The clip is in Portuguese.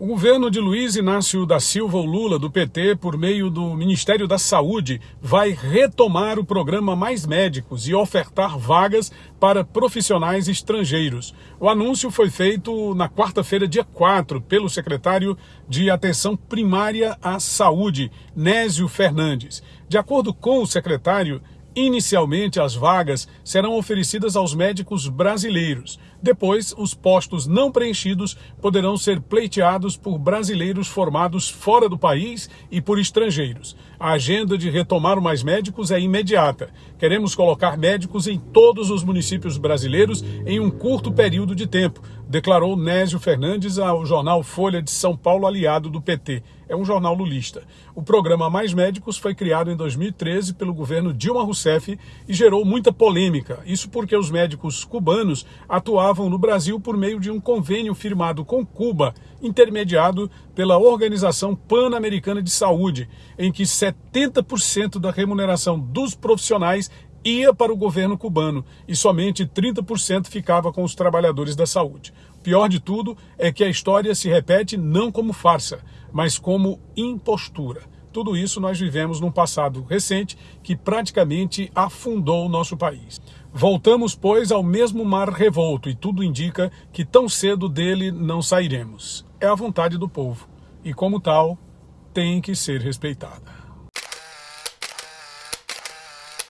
O governo de Luiz Inácio da Silva o Lula, do PT, por meio do Ministério da Saúde, vai retomar o programa Mais Médicos e ofertar vagas para profissionais estrangeiros. O anúncio foi feito na quarta-feira, dia 4, pelo secretário de Atenção Primária à Saúde, Nésio Fernandes. De acordo com o secretário, Inicialmente, as vagas serão oferecidas aos médicos brasileiros. Depois, os postos não preenchidos poderão ser pleiteados por brasileiros formados fora do país e por estrangeiros. A agenda de retomar Mais Médicos é imediata. Queremos colocar médicos em todos os municípios brasileiros em um curto período de tempo, declarou Nésio Fernandes ao jornal Folha de São Paulo, aliado do PT. É um jornal lulista. O programa Mais Médicos foi criado em 2013 pelo governo Dilma Rousseff e gerou muita polêmica. Isso porque os médicos cubanos atuavam no Brasil por meio de um convênio firmado com Cuba, intermediado pela Organização Pan-Americana de Saúde, em que 70% da remuneração dos profissionais ia para o governo cubano e somente 30% ficava com os trabalhadores da saúde. Pior de tudo é que a história se repete não como farsa, mas como impostura. Tudo isso nós vivemos num passado recente que praticamente afundou o nosso país. Voltamos, pois, ao mesmo mar revolto e tudo indica que tão cedo dele não sairemos. É a vontade do povo e, como tal, tem que ser respeitada.